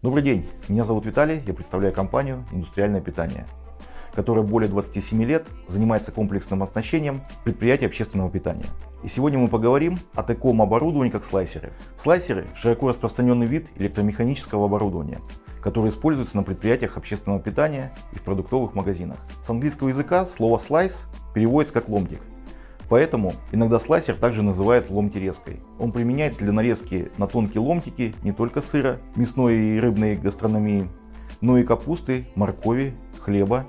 Добрый день, меня зовут Виталий, я представляю компанию «Индустриальное питание», которая более 27 лет занимается комплексным оснащением предприятий общественного питания. И сегодня мы поговорим о таком оборудовании, как слайсеры. Слайсеры – широко распространенный вид электромеханического оборудования, который используется на предприятиях общественного питания и в продуктовых магазинах. С английского языка слово «слайс» переводится как «ломтик», Поэтому иногда слайсер также называют ломтирезкой. Он применяется для нарезки на тонкие ломтики не только сыра, мясной и рыбной гастрономии, но и капусты, моркови, хлеба,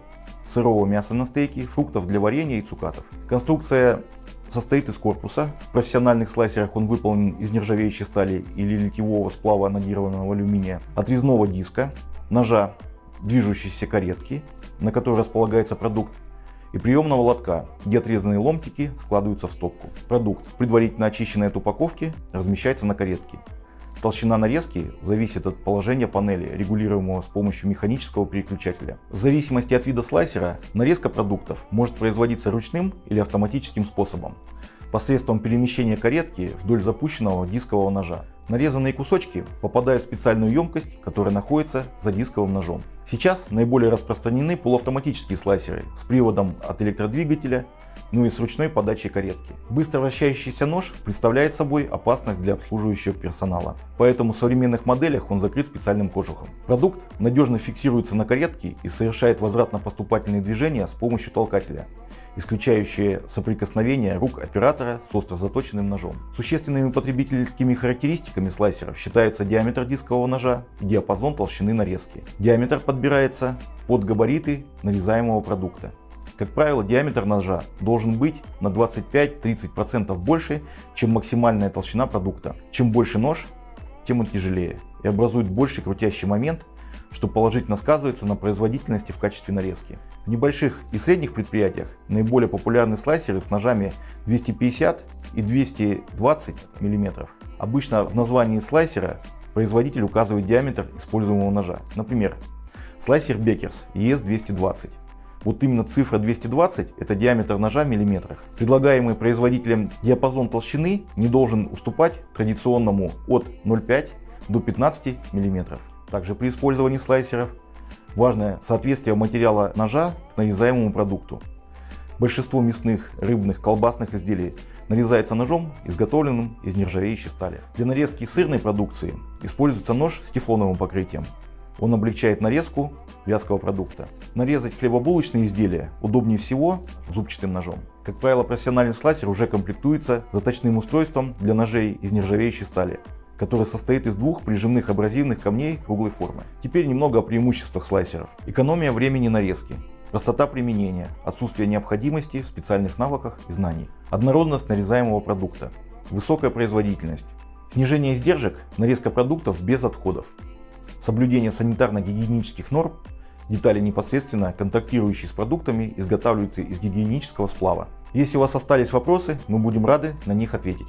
сырого мяса на стейки, фруктов для варенья и цукатов. Конструкция состоит из корпуса. В профессиональных слайсерах он выполнен из нержавеющей стали или литьевого сплава анодированного алюминия, отрезного диска, ножа движущейся каретки, на которой располагается продукт, и приемного лотка, где отрезанные ломтики складываются в стопку. Продукт, предварительно очищенный от упаковки, размещается на каретке. Толщина нарезки зависит от положения панели, регулируемого с помощью механического переключателя. В зависимости от вида слайсера, нарезка продуктов может производиться ручным или автоматическим способом посредством перемещения каретки вдоль запущенного дискового ножа. Нарезанные кусочки попадают в специальную емкость, которая находится за дисковым ножом. Сейчас наиболее распространены полуавтоматические слайсеры с приводом от электродвигателя, ну и с ручной подачей каретки. Быстро вращающийся нож представляет собой опасность для обслуживающего персонала, поэтому в современных моделях он закрыт специальным кожухом. Продукт надежно фиксируется на каретке и совершает возвратно-поступательные движения с помощью толкателя исключающие соприкосновение рук оператора с остро заточенным ножом. Существенными потребительскими характеристиками слайсеров считаются диаметр дискового ножа и диапазон толщины нарезки. Диаметр подбирается под габариты нарезаемого продукта. Как правило, диаметр ножа должен быть на 25-30% больше, чем максимальная толщина продукта. Чем больше нож, тем он тяжелее и образует больший крутящий момент, что положительно сказывается на производительности в качестве нарезки. В небольших и средних предприятиях наиболее популярны слайсеры с ножами 250 и 220 мм. Обычно в названии слайсера производитель указывает диаметр используемого ножа. Например, слайсер Бекерс ES220. Вот именно цифра 220 это диаметр ножа в миллиметрах. Предлагаемый производителем диапазон толщины не должен уступать традиционному от 0,5 до 15 миллиметров. Также при использовании слайсеров важное соответствие материала ножа к нарезаемому продукту. Большинство мясных, рыбных, колбасных изделий нарезается ножом, изготовленным из нержавеющей стали. Для нарезки сырной продукции используется нож с тефлоновым покрытием. Он облегчает нарезку вязкого продукта. Нарезать хлебобулочные изделия удобнее всего зубчатым ножом. Как правило, профессиональный слайсер уже комплектуется заточным устройством для ножей из нержавеющей стали который состоит из двух прижимных абразивных камней круглой формы. Теперь немного о преимуществах слайсеров. Экономия времени нарезки, простота применения, отсутствие необходимости в специальных навыках и знаний, однородность нарезаемого продукта, высокая производительность, снижение издержек, нарезка продуктов без отходов, соблюдение санитарно-гигиенических норм, детали непосредственно контактирующие с продуктами изготавливаются из гигиенического сплава. Если у вас остались вопросы, мы будем рады на них ответить.